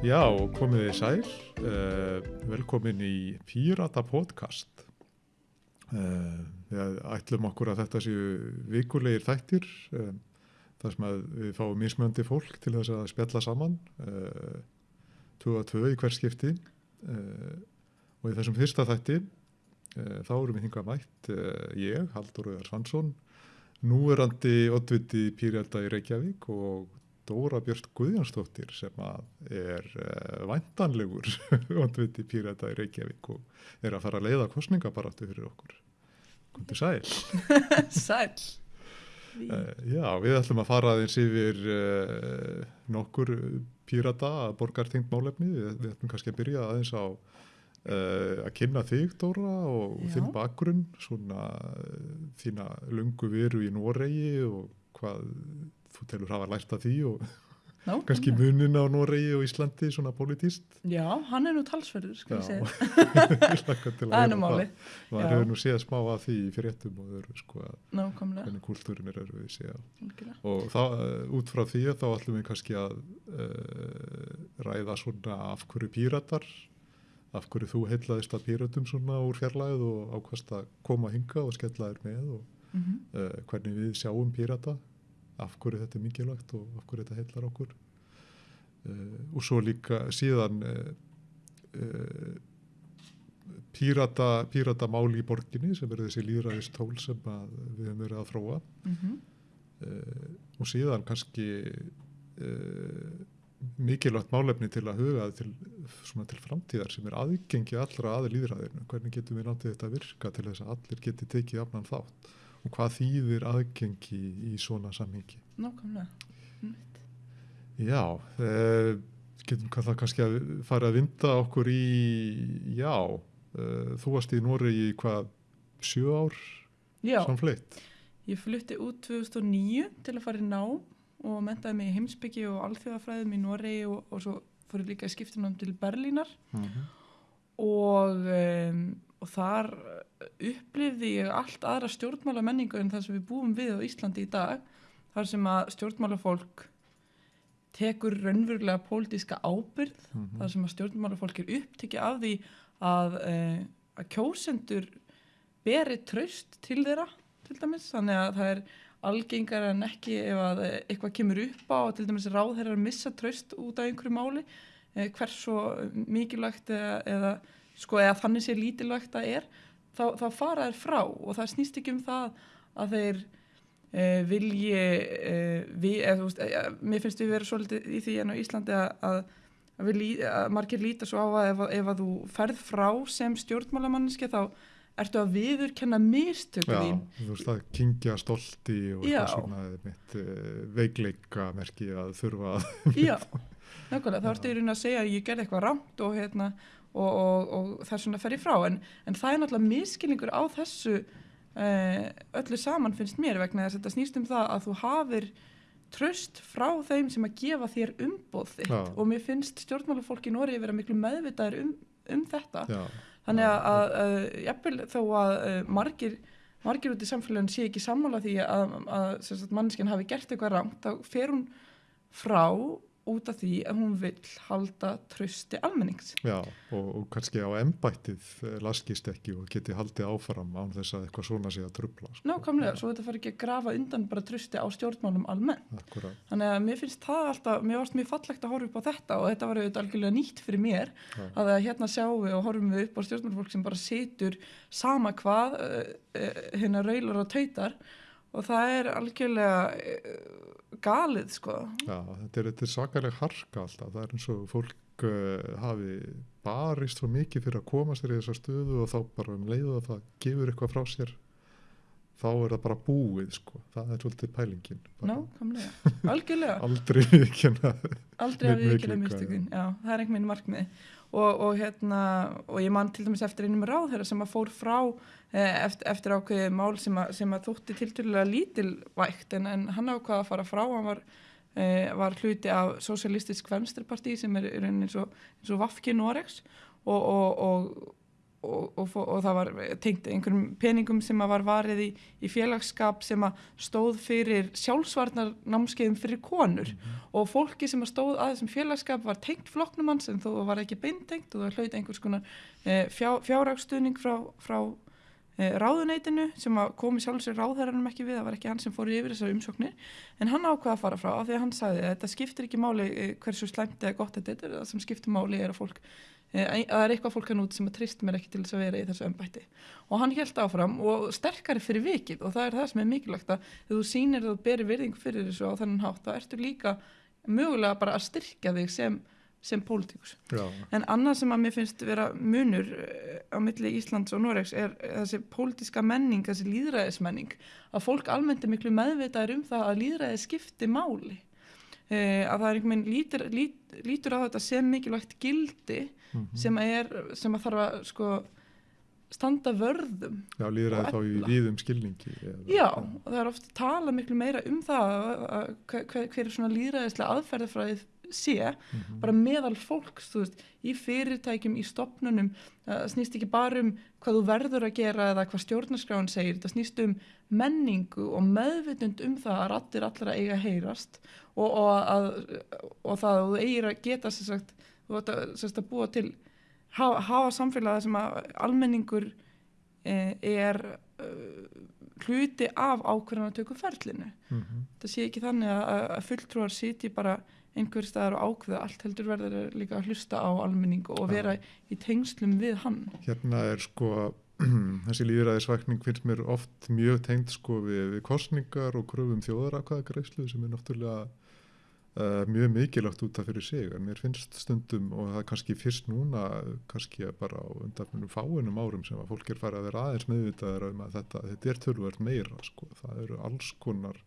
Já, komið þið sæl, uh, velkomin í Pírata podcast. Uh, við ætlum okkur að þetta séu vikulegir þættir, uh, þar sem við fáum mismöndi fólk til þess að spjalla saman, tvö að tvö í hver skipti. Og í þessum fyrsta þætti, þá erum við hinga mætt ég, Haldur Öðar Svansson, núverandi oddviti Pírata í Reykjavík og Dóra Björn Guðjónsdóttir sem er uh, væntanlegur ondviti pírata í Reykjavík og er að fara að leiða kostningabaratu fyrir okkur. Kundi sæl. sæl. Uh, já, við ætlum að fara aðeins yfir uh, nokkur pírata að borgartingt málefni. Við, við ætlum kannski að byrja aðeins á að kynna þig Dóra og já. þinn bakgrunn, svona þína lungu veru í Noregi og hvað þú telur hafa lært af því og Ná, kannski munin á Noregi og Íslandi svona politíst. Já, hann er nú talsverður, skal ég segja. það er nú máli. Það hefur nú séð smá að því í fyrirtum og öðru, sko, hvernig kúltúrin er að við séð. Og þá, uh, út frá því þá ætlum við kannski að uh, ræða svona af hverju píratar, af hverju þú heitlaðist að píratum svona úr fjarlæð og ákvæmst að koma hinga og skella þér með og mm -hmm. uh, hvernig við sjáum pírata af hverju þetta er mikilvægt og af hverju þetta heitlar okkur. Uh, og svo líka síðan uh, uh, pírata, pírata máli í borginni sem er þessi líðræðist tól sem við hefum verið að þróa. Mm -hmm. og síðan kannski mikilvægt málefni til að huga til, til framtíðar sem er aðgengi allra aðeins líðræðinu hvernig getum við náttúrulega þetta að virka til þess að allir geti tekið afnan þátt hvað þýðir aðgengi í svona samhengi. Nákvæmlega. Já, eh, getum það kannski að fara að vinda okkur í, já, eh, þú varst í Noregi í hvað, sjö ár samfleitt? Ég flutti út 2009 til að fara í ná og mentaði mig í heimsbyggi og alþjóðafræðum í Noregi og, og svo fór ég líka skiptunum til Berlínar uh mhm. -huh. og, um, og þar upplifði ég allt aðra stjórnmála menningu en það sem við búum við á Íslandi í dag þar sem að stjórnmálafólk tekur raunverulega pólitíska ábyrð mm -hmm. þar sem að stjórnmálafólk er upptikið af því að, eh, að kjósendur beri tröst til þeirra til dæmis, þannig að það er algengar en ekki ef að eh, eitthvað kemur upp á og til dæmis ráð þeirra að missa tröst út af einhverju máli eh, hvers svo mikilvægt eða, eða, sko, eða þannig sé lítilvægt að er þá, þá fara þær frá. Og það snýst ekki um það að þeir e, vilji e, við, eða, veist, e, mér finnst við verið svolítið í því en á Íslandi að, að, að, að margir líta svo á að ef, ef að þú ferð frá sem stjórnmálamanniski þá ertu að viðurkenna mistöku þín. þú veist að kingja stolti og eitthvað svona mitt veikleika merki að þurfa að já, nákvæmlega, þá ertu í raun að segja að ég gerði eitthvað rámt og hérna og, og, og það er svona að ferja frá en, en það er náttúrulega miskilningur á þessu uh, öllu saman finnst mér vegna þess að þetta snýst um það að þú hafir tröst frá þeim sem að gefa þér umbóð þitt Já. og mér finnst stjórnmálafólk í Nóri að vera miklu meðvitaður um, um þetta Já. þannig að, að, að jafnvel þó að uh, margir margir út í samfélagin sé ekki sammála því að, að mannskinn hafi gert eitthvað rangt þá fer hún frá út af því að hún vil halda trösti almennings. Já, og, og kannski á ennbættið eh, laskist ekki og geti haldið áfram án þess að eitthvað svona sé að trubla. Sko. Nákvæmlega, svo þetta fari ekki að grafa undan bara trösti á stjórnmálum almennt. Akkurat. Þannig að mér finnst það alltaf, mér varst mjög fallegt að horfa upp á þetta og þetta var auðvitað algjörlega nýtt fyrir mér Já. að hérna sjáum við og horfum við upp á stjórnmálfólk sem bara situr sama hvað, hérna raular og tautar og það er algjörlega uh, galið sko. Já, þetta er, er svakalega harka alltaf. Það er eins og fólk uh, hafi barist svo mikið fyrir að koma sér í þessa stöðu og þá bara um leiðu að það gefur eitthvað frá sér þá er það bara búið sko. Það er svolítið pælingin Ná, algjörlega. Aldrei vikina Aldrei vikina mistökun, já, það er einhvern veginn markmið og, og hérna og ég man til dæmis eftir einum ráð þeirra sem að fór frá eh, eftir, eftir ákveði mál sem að, sem að þótti tilturlega lítilvægt en, en hann ákvaða að fara frá. Hann var, eh, var hluti af Socialistisk Venstreparti sem er eins og, og Vafki Noregs. Og, og, og, og, það var tengt einhverjum peningum sem var varið í, í félagsskap sem stóð fyrir sjálfsvarnar námskeiðum fyrir konur. Og fólki sem stóð að þessum félagsskap var tengt flokknum hans en þó var ekki beintengt og það hlaut einhvers konar e, fjá, fjárraksstuðning frá, frá e, ráðuneytinu sem að komi sjálfur sér ráðherranum ekki við, það var ekki hann sem fór yfir þessar umsóknir. En hann ákvaða að fara frá af því að hann sagði að þetta skiptir ekki máli e, hversu slæmt eða gott þetta er, það sem skiptir máli er að fólk það er eitthvað fólk hann út sem að trist mér ekki til þess að vera í þessu ömbætti og hann held áfram og sterkari fyrir vikið og það er það sem er mikilvægt að þegar þú sýnir að þú berir virðing fyrir þessu á þennan hátt þá ertu líka mögulega bara að styrkja þig sem, sem pólitíkus. En annað sem að mér finnst vera munur eh, á milli Íslands og Noregs er þessi pólitíska menning, þessi líðræðismenning að fólk almennt er miklu meðvitaður um það að líðræði skipti máli. Eh, að það er einhvern veginn lítur, lít, lítur á þetta sem mikilvægt gildi mhm. sem að, er, sem að þarf að sko, standa vörðum Já, líðræði þá í víðum skilningi. eða- Já, og það er ofta tala miklu meira um það að, hver, er svona líðræðislega aðferðafræðið sé Mhm. bara meðal fólks, þú veist, í fyrirtækjum, í stopnunum, það snýst ekki bara um hvað þú verður að gera eða hvað stjórnarskráin segir, það snýst um menningu og meðvitund um það að rattir allra eiga að heyrast og, og, að, og það að þú eigir að geta sér sagt, þú átt að, að búa til hafa, hafa samfélagi sem að almenningur eh, er uh, hluti af ákvarðanatöku ferlinu. Mhm. það sé ekki þannig að, að fulltrúar sitji bara einhver staðar og ákveða. Allt heldur verður líka að hlusta á almenning og vera í tengslum við hann. Hérna er sko, þessi líðræðisvækning finnst mér oft mjög tengd sko við, við kostningar og kröfum þjóðarakvæðagreislu sem er náttúrulega uh, mjög mikilvægt út af fyrir sig en mér finnst stundum og það er kannski fyrst núna kannski bara á undanfjörnum fáinum árum sem að fólk er farið að vera aðeins meðvitaðar um að þetta, þetta er tölvöld meira sko, það eru alls konar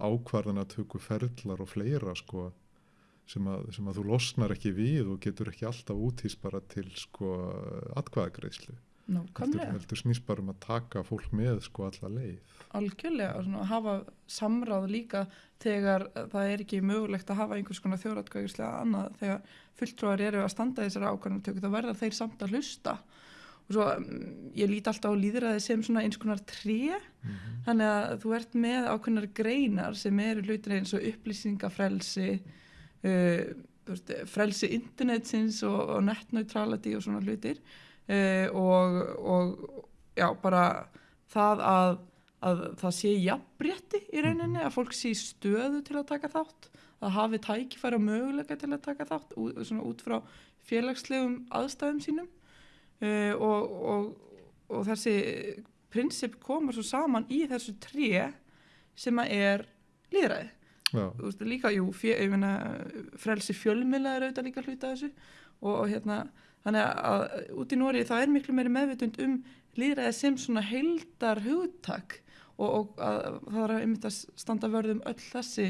ákvarðan að tökku ferðlar og fleira sko sem að, sem að þú losnar ekki við og getur ekki alltaf útýst bara til sko atkvæðagreislu heldur, nákvæmlega, heldur snýst bara um að taka fólk með sko alla leið. Algjörlega og svona, hafa samráð líka þegar það er ekki mögulegt að hafa einhvers konar þjóratkvæðislega annað. Þegar fulltrúar eru að standa þessari ákvarðanatöku þá verða þeir samt að hlusta. Og svo mm, ég lít alltaf á líðræði sem svona eins konar tré. Mm -hmm. Þannig að þú ert með ákveðnar greinar sem eru hlutir eins og upplýsingafrelsi, uh, veist, frelsi internetsins og, og netneutrality og svona hlutir uh, og, og já, bara það að, að það sé jafnbrétti í rauninni, að fólk sé stöðu til að taka þátt, að hafi tækifæri og möguleika til að taka þátt út, svona út frá félagslegum aðstæðum sínum. Uh, og, og, og þessi prinsip koma svo saman í þessu tré sem að er líðræði. Já, Þú veist, líka, jú, fjö, ég meina, frelsi fjölmila er auðvitað líka hluta þessu og, og hérna, þannig að út í Nóri það er miklu meiri meðvitund um líðræði sem svona heildar hugtak og, og að, það er einmitt að standa vörð um öll þessi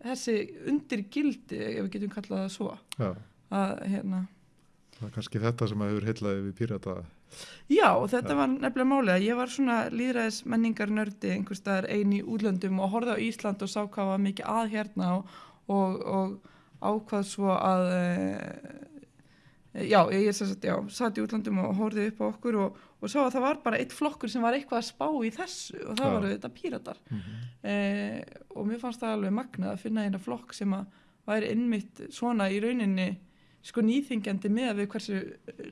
þessi undir gildi, ef við getum kallað það svo, já, að hérna, það er kannski þetta sem að hefur heillaði við pírata. Já, þetta Já. var nefnilega málið að ég var svona líðræðis menningar nördi einhvers staðar ein í útlöndum og horfði á Ísland og sá hvað var mikið að hérna og, og, og ákvað svo að e, já, ég sagt, já, satt í útlöndum og horfði upp á okkur og, og sá að það var bara eitt flokkur sem var eitthvað að spá í þessu og það Já. var þetta píratar mm -hmm. e, og mér fannst það alveg magnað að finna eina flokk sem að væri innmitt svona í rauninni sko nýþingjandi með við hversu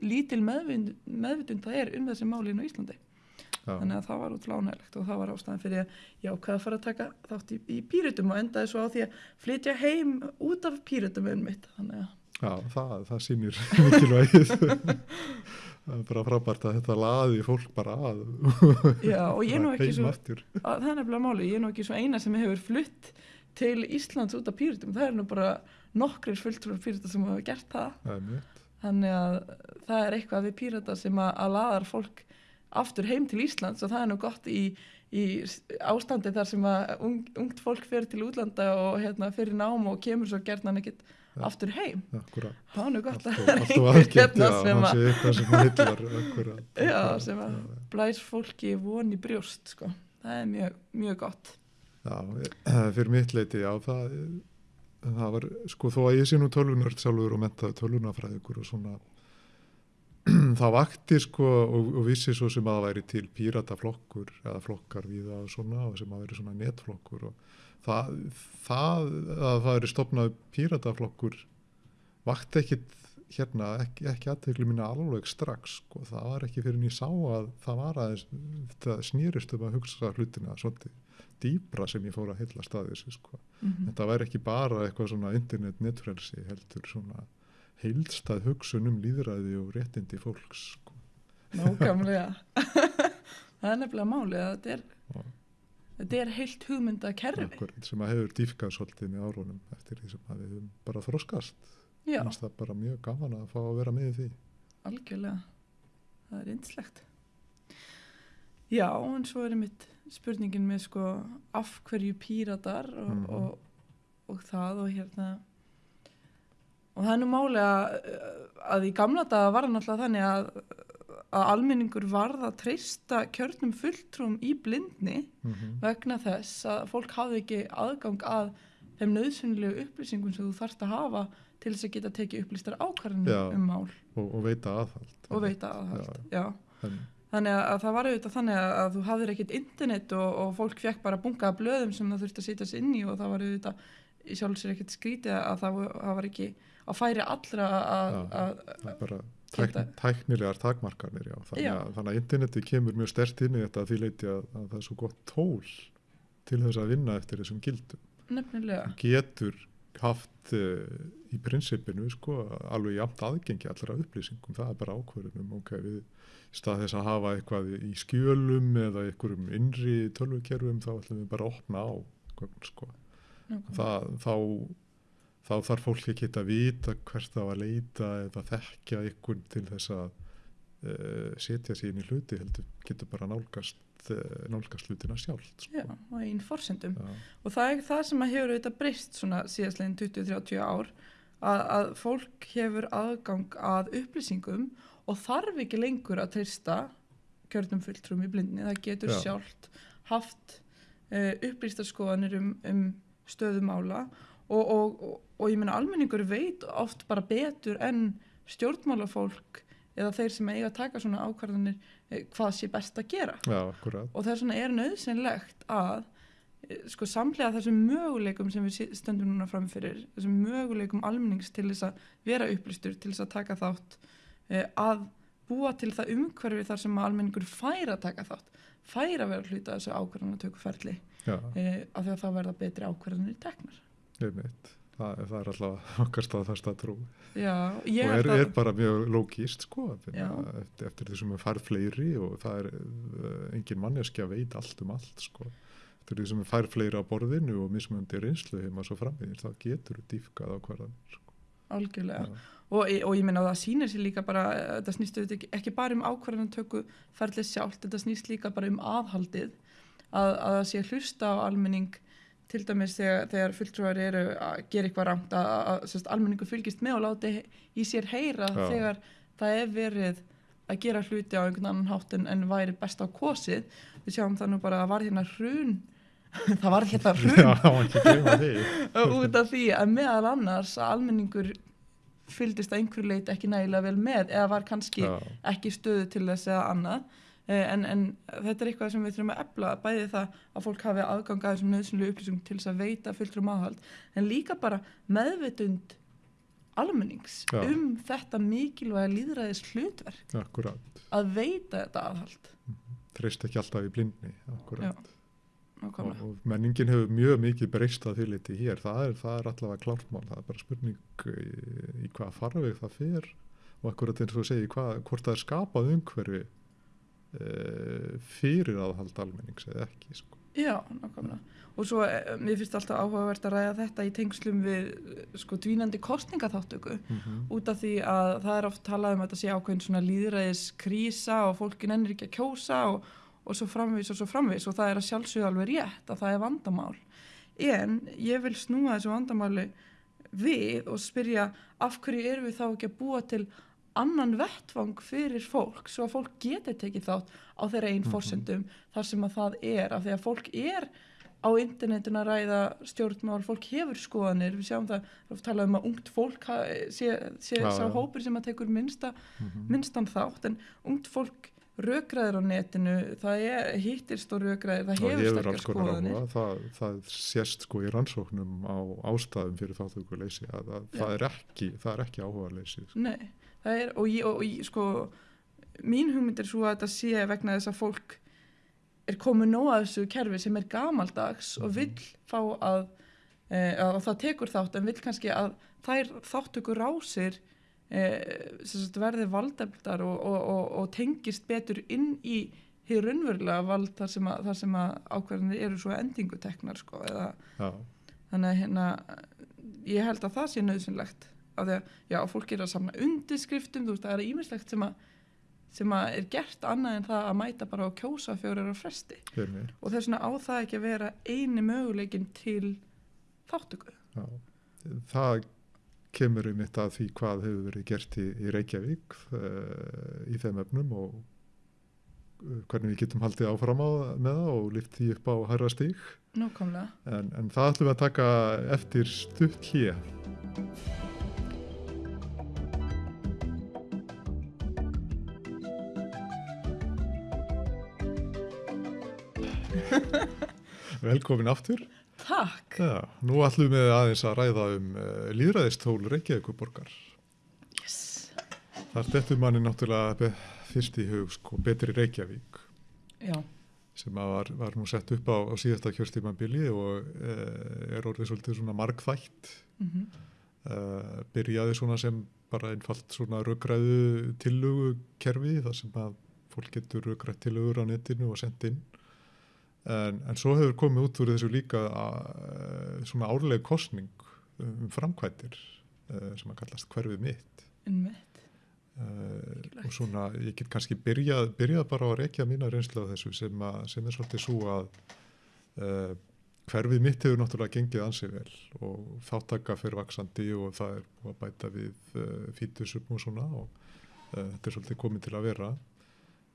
lítil meðvind, meðvitund það er um þessi málinu í Íslandi þannig að það var útrúlega ánægilegt og það var ástæðan fyrir að ég ákveða að fara að taka þátt í, í pírutum og endaði svo á því að flytja heim út af pírutum um mitt þannig að Já, það, það sýnir mikilvægið. Það er bara frábært að þetta laði fólk bara að. Já og ég nú ekki svo það er nefnilega máli, ég nú ekki svo eina sem hefur flutt til Íslands út af pírutum það er nú bara nokkrir fulltrúar pírata sem hafa gert það. Mitt. Þannig að það er eitthvað við pírata sem að, að laðar fólk aftur heim til Íslands og það er nú gott í, í ástandi þar sem að ung, ungt fólk fer til útlanda og hérna fyrir nám og kemur svo gerðan Ja. Aftur heim. Það er gott að aðgætt, hérna sem hann að sem að já, blæs fólki von í brjóst sko. það er mjög, mjög gott. Já, eh, fyrir mitt leiti, já, það, það var, sko, þó að ég sé nú tölvunörd sjálfur og mentaði tölvunafræðikur og svona, það vakti sko og, og vissi svo sem að það væri til pírataflokkur eða flokkar við það og svona og sem að væri svona netflokkur og það, að það er stopnað pírataflokkur vakti ekkit hérna ekki, ekki aðtegli minna alveg strax sko. það var ekki fyrir en ég sá að það var aðeins, það snýrist um að hugsa hlutina svolítið dýbra sem ég fór að heila staðis sko. mm -hmm. þetta væri ekki bara eitthvað svona internet netfrelsi heldur svona heilstað hugsun um líðræði og réttindi fólks sko. Nákvæmlega það er nefnilega málið að þetta er. Þetta er heilt hugmynda kerfi Akkurat, sem að hefur dýfkað svolítið með árunum eftir því sem að við höfum bara þroskast. Já, finnst það bara mjög gaman að fá að vera með því. Algjörlega. Það er yndislegt. Já, en svo er mitt spurningin með sko af hverju píratar og, Mhm. og, og það og hérna og það er nú máli að, að í gamla daga var það náttúrulega þannig að, að almenningur varð að treysta kjörnum fulltrúm í blindni mm -hmm. vegna þess að fólk hafði ekki aðgang að þeim nöðsynlegu upplýsingum sem þú þarft að hafa til þess að geta tekið upplýstar ákvarðanir Já. um mál og, og veita aðhald og veita aðhald. Já. en, Þannig að, að það var auðvitað þannig að, að þú hafðir ekkit internet og, og fólk fekk bara bungaða blöðum sem það þurfti að sitja sér inn í og það var auðvitað í sjálfsögur ekkit skrítið að það, var- það var ekki að færi allra að, Tækn, tæknilegar takmarkanir já. Þannig, Já. að, þannig að interneti kemur mjög stert inn í þetta að því leiti að, að það er svo gott tól til þess að vinna eftir þessum gildum nefnilega, getur haft uh, í prinsipinu sko, alveg jafnt aðgengi allra upplýsingum, það er bara ákvörðunum ok, við í stað þess að hafa eitthvað í skjölum eða einhverjum innri tölvukerfum þá ætlum við bara að opna á sko. nákvæmlega. það, þá, þá þarf fólk ekki að vita hvert það var að leita eða þekkja einhvern til þess að uh, setja sér inn í hluti heldur getur bara nálgast uh, nálgast hlutina sjálft sko. Já, á einn forsendum. Og það er það sem að hefur auðvitað breyst svona síðastlegin 20-30 ár að, að fólk hefur aðgang að upplýsingum og þarf ekki lengur að treysta kjörnum fulltrúm í blindni. Það getur Já. sjálft haft uh, upplýstarskoðanir um, um stöðumála og, og, og, og ég meina almenningur veit oft bara betur en stjórnmálafólk eða þeir sem eiga að taka svona ákvarðanir eh, hvað sé best að gera. Já, og þess vegna er nöðsynlegt að eh, sko samlega þessum möguleikum sem við stöndum núna framfyrir þessum möguleikum almennings til þess að vera upplýstur, til þess að taka þátt eh, að búa til það umhverfi þar sem að almenningur fær að taka þátt fær að vera hluta af þessu ákvarðanatökuferli Já, eh, af því að það verða betri ákvarðanir teknar. Einmitt það, það er alltaf okkar staðfasta trú Já, og er, að er bara mjög lógíst sko, að eftir, eftir því sem við fær fleiri og það er uh, engin manneski að veit allt um allt sko. eftir því sem við fær fleiri á borðinu og mismöndi reynslu heima svo frammiðir þá getur við dýfkað á hverðan sko. algjörlega Já. og, og ég meina að það sýnir sér líka bara eh, þetta snýst ekki, ekki bara um ákvarðanatöku ferlið sjálft, þetta snýst líka bara um aðhaldið að, að það sé hlusta á almenning til dæmis þegar, þegar fulltrúar eru að gera eitthvað rangt að, að, að sérst, almenningu fylgist með og láti í sér heyra Já. þegar það er verið að gera hluti á einhvern annan hátt en, en væri best á kosið. Við sjáum það nú bara að var hérna hrun. Það var hérna hrun. Út af því að meðal annars að almenningur fylgdist að einhverju leit ekki nægilega vel með eða var kannski Já, ekki stöðu til þess eða annað en, en þetta er eitthvað sem við þurfum að efla bæði það að fólk hafi aðgang að þessum nöðsynlu upplýsingum til þess að veita fulltrum aðhald en líka bara meðvitund almennings Já. um þetta mikilvæga líðræðis hlutverk akkurat. að veita þetta aðhald. Treyst ekki alltaf í blindni akkurat. Og, nákvæmlega. og menningin hefur mjög mikið breyst að því liti hér. Það er, það er allavega klártmál það er bara spurning í, í hvað farveg það fer og akkurat eins og þú segir hvað, hvort það er skapað umhverfi fyrir aðhald almennings eða ekki sko. Já, nákvæmlega. Og svo, eh, mér finnst alltaf áhugavert að ræða þetta í tengslum við eh, sko dvínandi kostningaþáttöku mm -hmm. út af því að það er oft talað um að þetta sé ákveðin svona líðræðis krísa og fólkin ennir ekki að kjósa og, og svo framvís og svo framvís og það er að sjálfsögðu alveg rétt að það er vandamál. En ég vil snúa þessu vandamáli við og spyrja af hverju erum við þá ekki að búa til annan vettvang fyrir fólk svo að fólk geti tekið þátt á þeirra einn Mhm. forsendum þar sem að það er af því að fólk er á internetinu að ræða stjórnmál, fólk hefur skoðanir, við sjáum það, við talaðum um að ungt fólk sé, sé sá já. hópur sem að tekur minnsta, Mhm. minnstan þátt, en ungt fólk rökræðir á netinu, það er hittist og rökræðir, það hefur sterkar skoðanir. áhuga, það, það sést sko í rannsóknum á ástæðum fyrir þáttökuleysi að, að Já. það, er ekki, það er ekki áhuga leysi. Nei, það er, og ég, og ég, sko, mín hugmynd er svo að þetta sé vegna þess að fólk er komið nóg að þessu kerfi sem er gamaldags og Mhm. vill fá að, e, að það tekur þátt en vill kannski að þær þáttökur rásir e, sagt, verði valdefldar og, og, og, og tengist betur inn í hér raunverulega vald þar sem að, þar sem að ákvarðanir eru svo endinguteknar sko, eða þannig að hérna ég held að það sé nöðsynlegt af því að já, fólk er að samna undirskriftum þú veist, það er ímislegt sem að sem að er gert annað en það að mæta bara á kjósa fjórar á fresti hér með. og þess vegna á það ekki að vera eini möguleikin til þáttöku Já. Það kemur um þetta að því hvað hefur verið gert í, í Reykjavík uh, í þeim efnum og uh, hvernig við getum haldið áfram á, með það og lyft því upp á hærra stík. nákvæmlega En, en það ætlum við að taka eftir stutt hlýja. Velkomin aftur. Takk, Já, nú ætlum við aðeins að ræða um uh, líðræðistól Reykjavíkuborgar. yes Það stettur manni náttúrulega fyrst í hug sko betri Reykjavík já, sem var, var nú sett upp á, á síðasta kjörstímabili og uh, er orðið svolítið svona margþætt. mm uh, byrjaði svona sem bara einfalt svona röggræðu tillögu kerfi þar sem að fólk getur röggrætt tillögur á netinu og sendt inn en, en svo hefur komið út úr þessu líka uh, svona árleg kostning um framkvættir uh, sem að kallast hverfið mitt. Innmitt uh, og svona ég get kannski byrjað, byrjað bara á að rekja mína reynslu á þessu sem, að, sem er svolítið svo að uh, hverfið mitt hefur náttúrulega gengið ansið vel og þáttaka fyrir vaksandi og það er búið að bæta við uh, fítusum og svona og þetta er svolítið komið til að vera.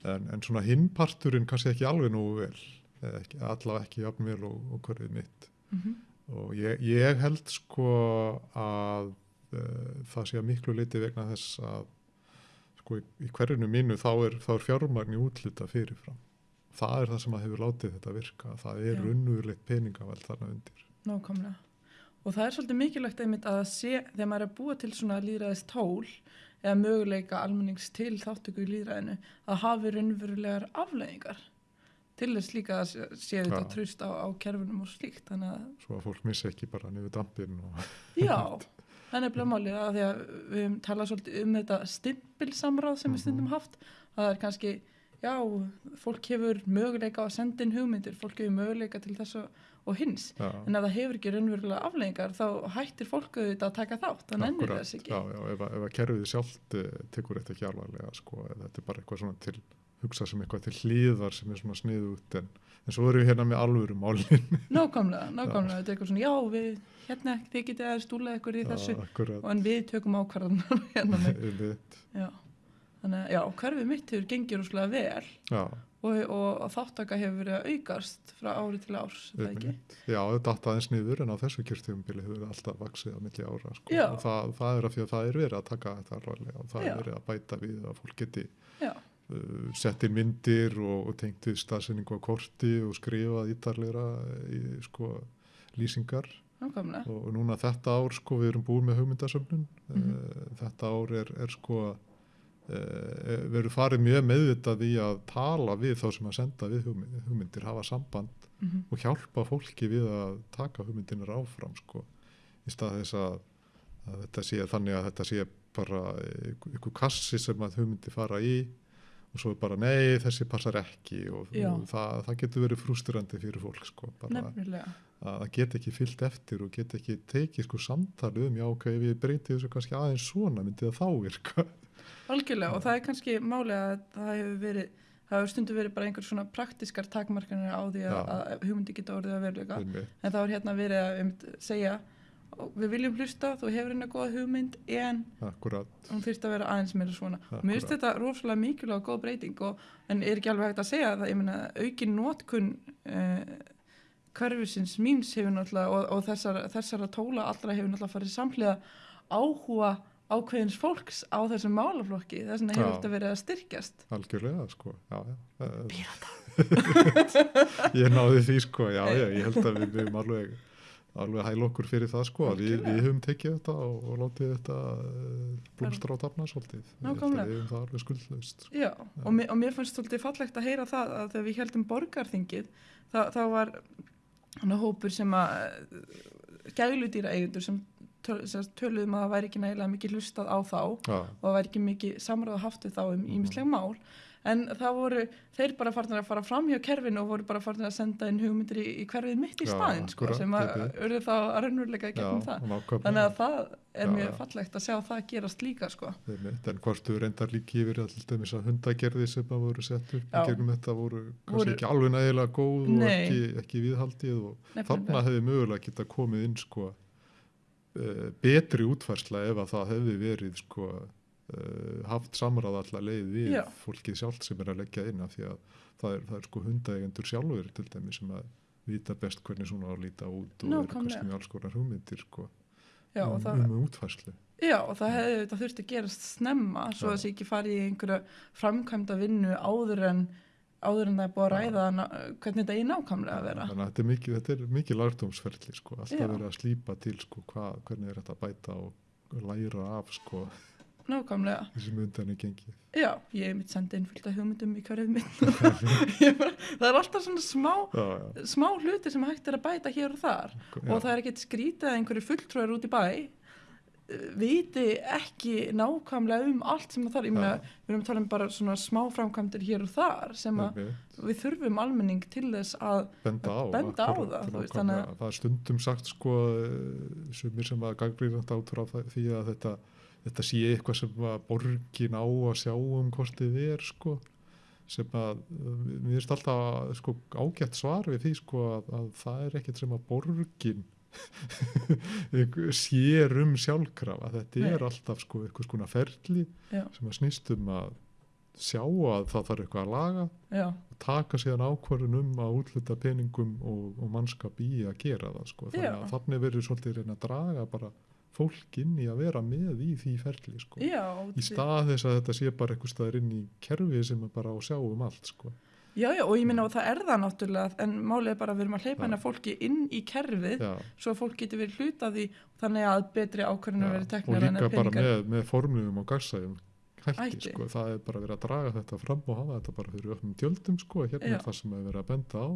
En, en svona hinnparturinn kannski ekki alveg nógu vel ekki, allavega ekki jafn vel og, og hverfið mitt. Mm og ég, ég held sko að uh, það sé að miklu leiti vegna þess að sko í, í hverjunu mínu þá er, er fjármagn í útluta fyrirfram. Það er það sem að hefur látið þetta virka það er Já. raunverulegt peningaveld þarna undir. Nákvæmlega. Og það er svolítið mikilvægt einmitt að sé þegar maður er að búa til svona líðræðist tól eða möguleika almennings til þáttöku í líðræðinu að hafi raunverulegar afleðingar til þess líka að sé- sé þetta Já. tröst á, á kerfunum og slíkt þannig svo að fólk missi ekki bara niður dampin Já, það er nefnilega málið að því að við höfum talað svolítið um þetta stimpilsamráð sem við Mhm. stundum haft að það er kannski, já, fólk hefur möguleika á að senda inn hugmyndir fólk hefur möguleika til þess og, hins já, en ef það hefur ekki raunverulega afleggingar þá hættir fólk auðvitað að taka þátt nennir akkurat, þess ekki já, já, ef, að- kerfið sjálft uh, tekur þetta ekki alvarlega sko, þetta er bara eitthvað svona til hugsa sem eitthvað til hlýðar sem er svona sniðu út en, en svo erum við hérna með alvöru málin. Nákvæmlega, nákvæmlega, þetta er eitthvað svona, já, við, hérna, þið getið að stúla ykkur í þessu akkurat. og en við tökum ákvarðan hérna með, já. Þannig að, já, hverfið mitt hefur gengið rúslega vel já, og, og, þáttaka hefur verið að aukast frá ári til árs, er það ekki? Já, þetta aðeins niður en á þessu kjörstjöfumbili hefur alltaf vaksið á milli ára sko. Já. og það, það er því að það er verið að taka þetta alvarlega og það Já. er verið að bæta við að fólk geti Já, sett inn myndir og, og tengt við staðsendingu á korti og skrifað ítarleira í sko lýsingar. Nákvæmlega, og núna þetta ár sko við erum búin með hugmyndasöfnun. Mhm. uh, þetta ár er, er sko við erum farið mjög meðvitað í að tala við þá sem að senda við hugmyndir, hugmyndir hafa samband mm og hjálpa fólki við að taka hugmyndinar áfram sko í stað þess að, að þetta sé þannig að þetta sé bara einhver kassi sem að hugmyndi fara í og svo er bara nei þessi passar ekki og, og það, það getur verið frústurandi fyrir fólk sko bara nefnilega, að það get ekki fyllt eftir og get ekki tekið sko samtali um já ok ef ég breyti þessu kannski aðeins svona myndi það þá virka? Algjörlega og það er kannski máli að það hefur verið það hefur stundu verið bara einhver svona praktiskar takmarkanir á því að, að hugmyndi geta orðið að veruleika. Einmitt. en þá er hérna verið að einmitt segja "Ó, við viljum hlusta, þú hefur hérna góða hugmynd en akkurat. hún þurft að vera aðeins meira svona. Akkúrat. mér finnst þetta rosalega mikilvæg og góð breyting og, en er ekki alveg hægt að segja það, ég meina aukin nótkun uh, hverfisins míns hefur náttúrulega og, og þessara, þessara tóla allra hefur náttúrulega farið samhliða áhuga ákveðins fólks á þessum málaflokki. Þess vegna hefur þetta verið að styrkjast. Algjörlega sko. Já, já. Eh, Pírata ég náði því sko, já, já, ég held að við höfum alveg, alveg hæl okkur fyrir það sko, að við, við höfum tekið þetta og, og látið þetta uh, blómstra á tafna svolítið, við höfum það alveg skuldlaust sko. Já, og mér, og mér fannst svolítið fallegt að heyra það að þegar við heldum borgarþingið þá, var hann hópur sem að gæludýra eigundur sem, töl, sem töluðum að það væri ekki nægilega mikið hlustað á þá já, og það væri ekki mikið samráð haft við þá um ímisleg mál en það voru þeir bara farnir að fara fram hjá kerfinu og voru bara farnir að senda inn hugmyndir í, í hverfið mitt í Já, staðinn sko, sem að urðu þá að raunveruleika já, gegnum það og þannig að það er Já, mjög fallegt að sjá það gerast líka sko. En hvort þú reyndar líki yfir að til dæmis að hundagerði sem að voru sett upp í gegnum þetta voru kannski Voru- ekki alveg nægilega góð og Nei. ekki, ekki viðhaldið og Nefnilega. þarna hefði mögulega geta komið inn sko uh, betri útfærsla ef að það hefði verið sko haft samráð allar leið við Já. fólkið sjálft sem er að leggja inn af því að það er, það er sko hundaeigendur sjálfur til dæmis sem að vita best hvernig svona að líta út og eru Nákvæmlega. kannski með alls konar hugmyndir sko Já, um, það, um útfærslu Já, og það hefði þetta þurft að gerast snemma svo að sé ekki farið í einhverja framkvæmda vinnu áður en áður en það er búið að ræða ná, hvernig þetta er nákvæmlega að vera. Þannig að þetta er mikið, þetta er mikið lagdómsferli sko, alltaf verið að slípa til sko, hvað, hvernig er þetta að bæta og læra af sko, Nákvæmlega. þessi mundan er gengið. Já, ég hef mitt sendið inn fullt af hugmyndum í. Ég bara, það er alltaf svona smá, Já, já, smá hluti sem hægt er að bæta hér og þar já, og það er ekkert skrítið að einhverju fulltrúar út í bæ eh, viti ekki nákvæmlega um allt sem það þarf. Ég meina, við erum að tala um bara svona smá framkvæmdir hér og þar sem að einmitt, við þurfum almenning til þess að benda á, benda á akkúrat, það, veist, að- það er stundum sagt sko, eh, sumir sem að gangrýrand átur á því að þetta, þetta sé eitthvað sem að borgin á að sjá um hvort þið er sko, sem að eh, mér finnst alltaf sko, ágætt svar við því sko, að, að það er ekkert sem að borgin sér um sjálfkrafa þetta Nei. er alltaf sko eitthvað skona ferli Já. sem að snýst um að sjá að það þarf eitthvað að laga já, og taka síðan ákvörðun um að útluta peningum og, og mannskap í að gera það sko. þannig Já. að þannig verður svolítið reyna að draga bara fólk inn í að vera með í því ferli sko. já, í stað þess að þetta sé bara eitthvað staðar inn í kerfi sem er bara á sjá um allt sko. já, já, og ég minna og það er það náttúrulega en málið er bara að við erum að hleypa hennar fólki inn í kerfið Já, svo að fólk getur verið hluta því þannig að betri ákvörðinu verið og teknar en líka að bara peningar með, með formlugum og gagsæðum hætti, sko. það er bara verið að draga þetta fram og hafa þetta bara fyrir öfnum tjöldum sko. hérna Já. er það sem er verið að benda á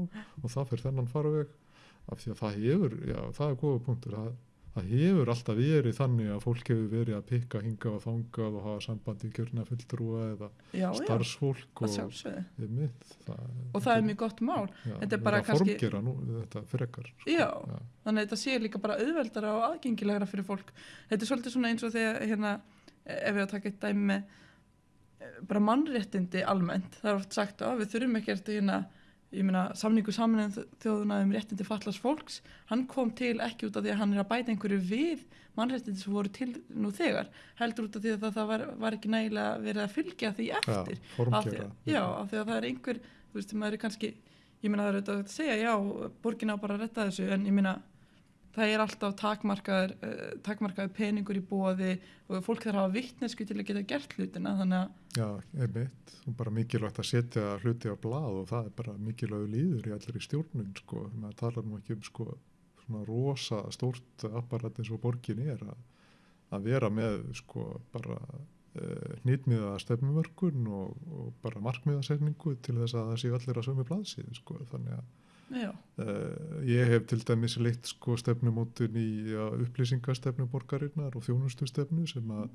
og það fyrir þennan farveg af því að það hefur, já það er góða punktur það, það hefur alltaf verið þannig að fólk hefur verið að pikka hinga og þangað og hafa sambandi í kjörna fulltrúa eða já, já, starfsfólk að og, sjálfsögðu einmitt, það, og það er mjög gott mál já, þetta er bara kannski- nú, þetta frekar sko. Já. já, þannig að þetta sé líka bara auðveldara og aðgengilegra fyrir fólk þetta er svolítið svona eins og þegar hérna, ef við að taka eitt dæmi eh, bara mannréttindi almennt það er oft sagt að við þurfum ekki eftir hérna ég meina samningu saminin þjóðuna um réttindi fallast fólks hann kom til ekki út af því að hann er að bæta einhverju við mannréttindi sem voru til nú þegar heldur út af því að það, var, var ekki nægilega verið að fylgja því eftir. Af því, já, af því að það er einhver þú veist, maður er kannski ég meina það er auðvitað að segja, já, borgin á bara að retta þessu, en ég meina það er alltaf takmarkaður, uh, takmarkaður peningur í bóði og fólk þarf að hafa vittnesku til að geta gert hlutina, þannig að Já, einmitt, og bara mikilvægt að setja hluti á blað og það er bara mikilvægur líður í allir í stjórnun sko, maður talar nú ekki um sko svona rosa stórt apparat eins og borgin er að, að vera með sko bara uh, hnýtmiða stefnumörkun og, og bara markmiðasetningu til þess að það séu allir að sömu blaðsíðu sko, þannig að Uh, ég hef til dæmis leitt sko stefnumótun í upplýsingastefnu borgarinnar og þjónustustefnu sem, að,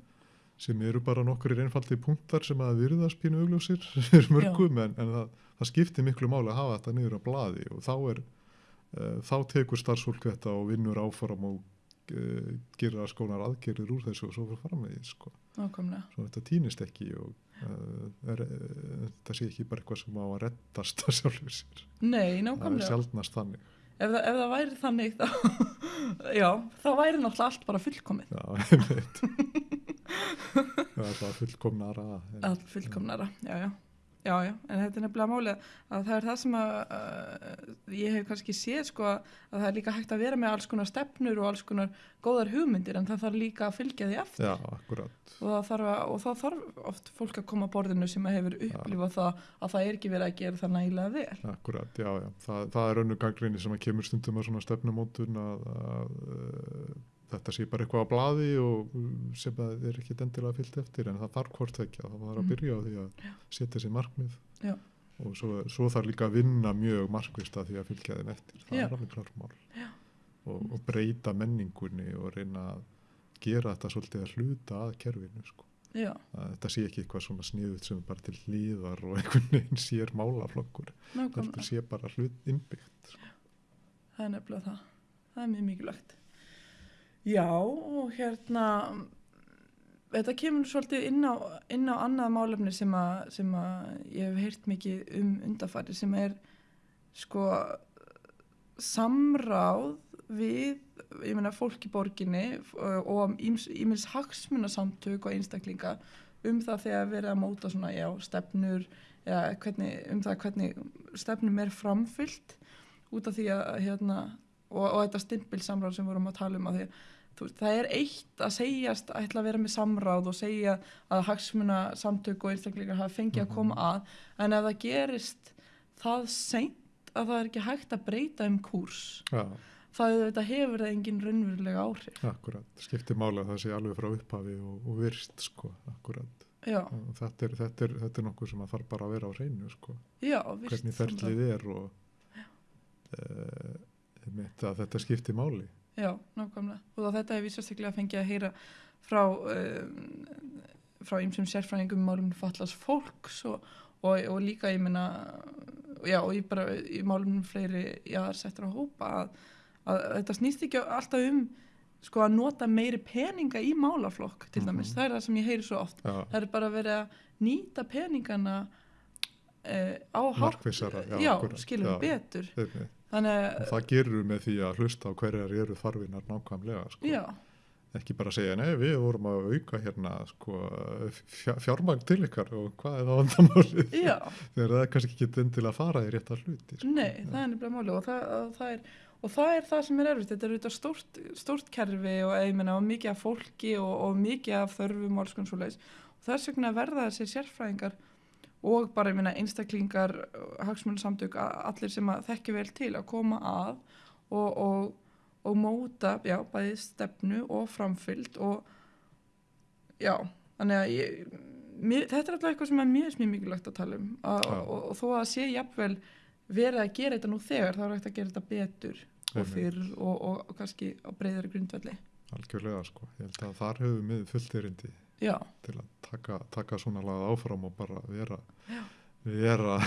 sem eru bara nokkur einfaldi punktar sem að virðast pínu augljósir mörgum en, en það, það skiptir miklu máli að hafa þetta niður á blaði og þá er uh, þá tekur starfsfólk þetta og vinnur áfram og uh, gera skónar aðgerir úr þessu og svo fyrir framvegið sko. nákvæmlega. Svo þetta týnist ekki og er, uh, þetta sé ekki bara eitthvað sem á að reddast að sjálfur sér. Nei, það er sjálfnast þannig. Ef það, ef það væri þannig þá, já, þá væri náttúrulega allt bara fullkomið, Já, einmitt. það er bara fullkomnara. en- allt fullkomnara já, já, Já, já, en þetta er nefnilega málið að það er það sem að uh, ég hef kannski séð sko að það er líka hægt að vera með alls konar stefnur og alls konar góðar hugmyndir en það þarf líka að fylgja því eftir Já, akkurat. og þarf, að, og það þarf oft fólk að koma að borðinu sem hefur upplifað það að það er ekki verið að gera það nægilega vel. Akkurat, já, já. Það, það er önnu gangrinni sem að kemur stundum að svona stefnumótun að, að, að þetta sé bara eitthvað á blaði og sem að er ekki endilega fyllt eftir en það þarf hvort ekki að það var að Mm. byrja á því að setja sér markmið Já. og svo, svo þarf líka að vinna mjög markvist að því að fylgja þeim eftir það Já. er alveg klármál og, og breyta menningunni og reyna að gera þetta svolítið að hluta að kerfinu sko. Já, þetta sé ekki eitthvað svona sniðut sem bara til hlýðar og einhvern veginn sér málaflokkur þetta sé bara hlut innbyggt sko. Það er nefnilega það. Það er mjög mikilvægt. Já, og hérna, þetta kemur svolítið inn á, inn á annað málefni sem að, sem að ég hef heyrt mikið um undarfæri sem er sko samráð við, ég meina, fólk í borginni og- og ímils hagsmunasamtök og einstaklinga um það þegar verið að móta svona, já, stefnur eða hvernig, um það hvernig stefnum er framfyllt út af því að hérna, og, og þetta stimpilsamráð sem við vorum að tala um að því þú veist, það er eitt að segjast að ætla að vera með samráð og segja að hagsmuna samtök og einstaklingar hafa fengið að koma að en ef það gerist það seint að það er ekki hægt að breyta um kúrs Já, það þetta hefur það engin raunverulega áhrif. Akkurat, skiptir máli að það sé alveg frá upphafi og, og virst sko, akkurat. Þetta er, þetta, er, þetta er nokkuð sem að þarf bara að vera á hreinu sko, já, hvernig ferlið er og uh, mitt að þetta skiptir máli Já, nákvæmlega. Og þetta hef ég sérstaklega fengið að heyra frá um, frá ymsum sérfræðingum málum fallast fólks og, og, og líka ég meina já, og ég bara í málum fleiri jaðarsettur að hópa að, að þetta snýst ekki alltaf um sko að nota meiri peninga í málaflokk til dæmis, Mhm. það er það sem ég heyri svo oft Já, það er bara verið að nýta peningana uh, á Markvissara, já, já skilum já. betur einmitt. Þannig það gerur með því að hlusta á hverjar eru þarfinar nákvæmlega sko. já, ekki bara segja, nei við vorum að auka hérna sko, fjár, fjármagn til ykkar og hvað er það vandamálið? Þegar það er kannski ekki endilega að fara í réttar hluti sko. Nei, það er nefnilega máli og það, það er, og það er það sem er erfitt, þetta er auðvitað stórt, stórt kerfi og, meina, og mikið af fólki og, og mikið af þörfum og alls konar svoleiðis. Og þess vegna verða þessir sérfræðingar og bara meina einstaklingar, hagsmunarsamtök, a- allir sem að þekki vel til að koma að og, og, og móta, já, bæði stefnu og framfyllt og já, þannig að ég, mér, þetta er alltaf eitthvað sem er mjög mjög mikilvægt að tala um. Já. og, og þó að sé jafnvel verið að gera þetta nú þegar þá er hægt að gera þetta betur og fyrr og, kannski á breyðari grundvelli. Algjörlega sko, ég held að þar hefur við fullt erindi já, til að taka, taka svona lagað áfram og bara vera Já. vera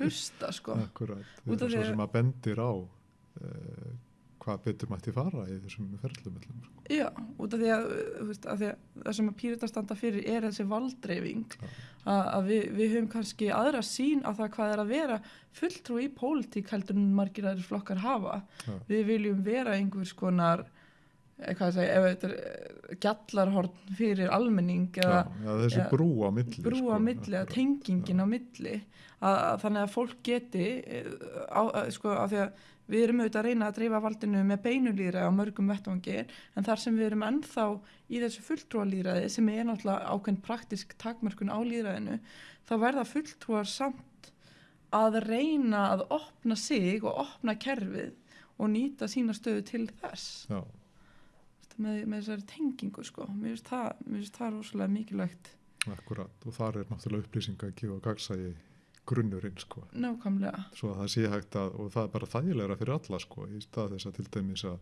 hlusta sko akkurat, vera svo sem að bendir á uh, hvað betur mætti fara í þessum ferlum öllum, sko. já, út af því að, veist, að, því að það sem að pírita standa fyrir er þessi valdreifing Já. að, að við, við höfum kannski aðra sín á það hvað er að vera fulltrú í pólitík heldur en margir aðrir flokkar hafa Já. við viljum vera einhvers konar segja, ef þetta er eh, gjallarhorn fyrir almenning já, eða já, þessi já, brú á milli brú sko, á milli, að akkurat. tengingin á milli. Að, að þannig að fólk geti eh, á, að, sko, að því að við erum auðvitað að reyna að dreifa valdinu með beinulýra á mörgum vettvangi en þar sem við erum ennþá í þessu fulltrúalýraði sem er náttúrulega ákveðin praktisk takmörkun á lýraðinu þá verða fulltrúar samt að reyna að opna sig og opna kerfið og nýta sína stöðu til þess. Já, með, með þessari tengingu sko. Mér finnst það, það rosalega mikilvægt. Akkurat og þar er náttúrulega upplýsinga að gefa gagsægi grunnurinn sko. Nákvæmlega. Svo að það sé hægt að og það er bara þægilegra fyrir alla sko í stað þess að til dæmis að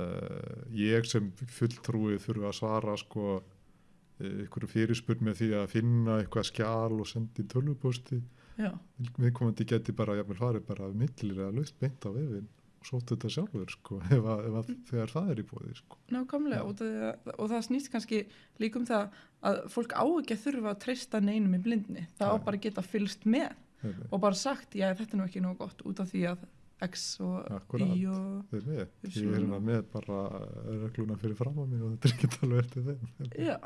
uh, ég sem fulltrúið þurfa að svara sko eh, einhverju fyrirspurn með því að finna eitthvað skjál og sendi tölvupósti. Já, viðkomandi geti bara jafnvel farið bara millilega laust beint á vefin og sótt þetta sjálfur sko ef að, ef að þegar það er í bóði sko nákvæmlega og það, og það snýst kannski líka um það að fólk á ekki að þurfa að treysta neinum í blindni það á Nei. bara að geta fylst með Einmitt. og bara sagt, já þetta er nú ekki nóg gott út af því að X og Akkúrat. Y og Þeir með, ég er hérna með bara regluna fyrir fram á mig og þetta er ekki alveg eftir þeim já,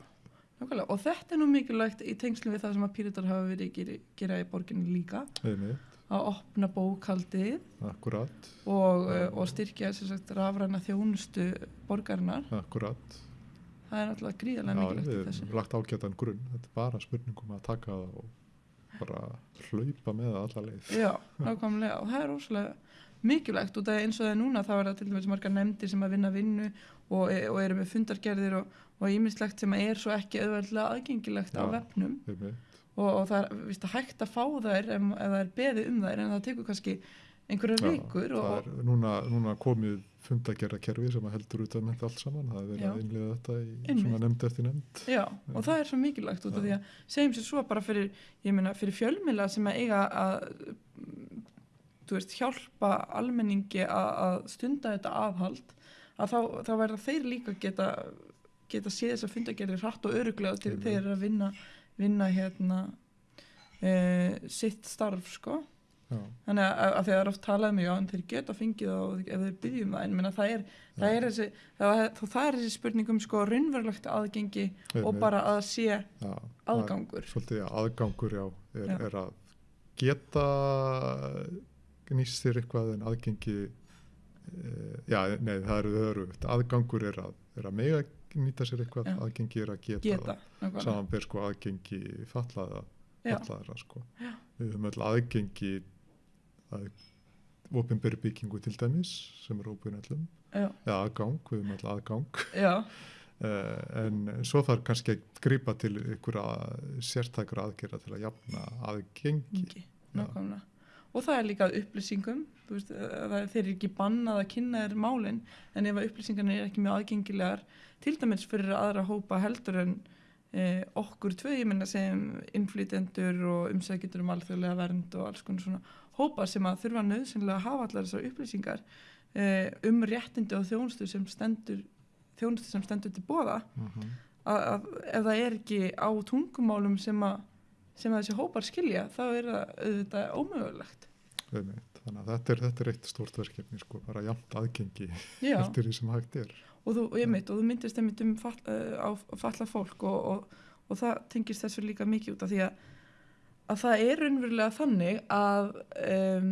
nákvæmlega. Og þetta er nú mikilvægt í tengslu við það sem að píritar hafa verið að gera, í borginni líka, einmitt, að opna bókaldið akkurat, og, uh, og styrkja sagt rafræna þjónustu borgarinnar. akkurat. Það er náttúrulega gríðarlega mikilvægt við hefum lagt ágætan grunn, þetta er bara spurningum að taka það og bara hlaupa með það alla leið. Já, nákvæmlega og það er rosalega mikilvægt út af eins og það er núna þá er það til dæmis margar nefndir sem að vinna vinnu og, og eru með fundargerðir og, og ímislegt sem er svo ekki auðveldlega aðgengilegt á Já. vefnum Einmitt, og, og það er víst, hægt að fá þær ef, ef það er beðið um þær en það tekur kannski einhverjar Já, vikur og, núna, núna komið fundagerðakerfi sem að heldur út af þetta allt saman, það er verið Já. að innlega þetta í Einmitt. svona nefnd eftir nefnd. Já, og það er svo mikilvægt út af því að segjum sér svo bara fyrir, ég meina, fyrir fjölmila sem að eiga að þú veist, hjálpa almenningi að, að stunda þetta aðhald að þá, þá verða þeir líka geta geta séð þess að fundagerðir hratt og öruglega til þeir að vinna vinna hérna e, sitt starf, sko. Já, þannig að, að er oft talað um já, en þeir geta fengið það og ef þeir byggjum það. En minna, það, er, það, er þessi, það, það, það er þessi spurning um sko raunverulegt aðgengi og einmitt, bara að sé já, er aðgangur. Svolítið aðgangur, já, er, er að geta nýst sér eitthvað en aðgengi, e, já, nei, það eru örugt, aðgangur er að, er að mega nýta sér eitthvað, Já. aðgengi er að geta, geta nákvæmlega. samanber sko aðgengi fallaða, fallaðara sko. Já. Við höfum öll aðgengi að opinberi byggingu til dæmis sem er óbúin öllum, já, eða aðgang, við höfum öll aðgang uh, en svo þarf kannski að grípa til einhverja sértækur aðgerða til að jafna aðgengi. nákvæmlega og það er líka upplýsingum veist, þeir eru ekki bannað að kynna þér málin en ef að upplýsingarnir er ekki mjög aðgengilegar til dæmis fyrir aðra hópa heldur en eh, okkur tvö, ég menna sem innflytendur og umsækjendur um alþjóðlega vernd og alls konar svona hópa sem að þurfa nöðsynlega að hafa allar þessar upplýsingar eh, um réttindi og þjónustu sem stendur þjónustu sem stendur til bóða Mm að, að ef það er ekki á tungumálum sem að, sem þessi hópar skilja þá er auðvitað ómögulegt Þannig að þetta er, þetta er eitt stórt verkefni, sko, bara jafnt aðgengi Já, eftir því sem hægt er. og þú, ég mitt, og þú myndist einmitt um fall, uh, á falla fólk og, og, og það tengist þessu líka mikið út af því að, að það er raunverulega þannig að, um,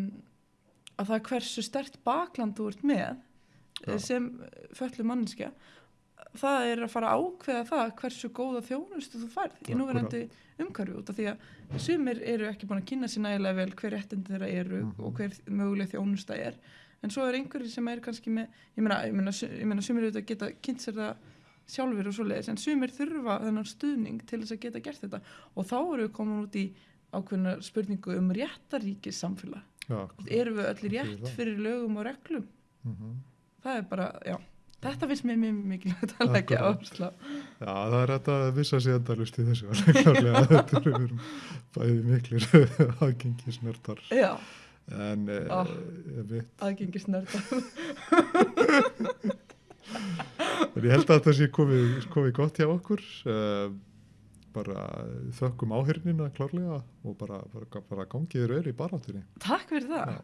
að það er hversu stert bakland þú ert með Já. eh, sem föllu manneskja það er að fara að ákveða það hversu góða þjónustu þú færð í núverandi umhverfi út af því að sumir eru ekki búin að kynna sér nægilega vel hver réttindi þeirra eru Mhm. og hver möguleg þjónusta er. En svo er einhverjir sem er kannski með ég meina, ég meina, ég meina sumir auðvitað geta kynnt sér það sjálfur og svoleiðis en sumir þurfa þennan stuðning til þess að geta gert þetta. Og þá eru við komin út í ákveðna spurningu um réttaríkis samfélag. Já, erum við öll rétt fyrir lögum og reglum? Mm það er bara, já þetta finnst mér mjög mikilvægt að leggja áherslu á. Já, það er þetta að vissa sér endalust í þessu, alveg klárlega, þetta eru bæði miklir aðgengisnördar, já, en eh, Ah. ég veit, aðgengisnörda en ég held að þetta sé komið, komið gott hjá okkur, uh, bara þökkum áhyrnina klárlega og bara, bara, bara gangið þér vel í baráttunni. takk fyrir það. Já.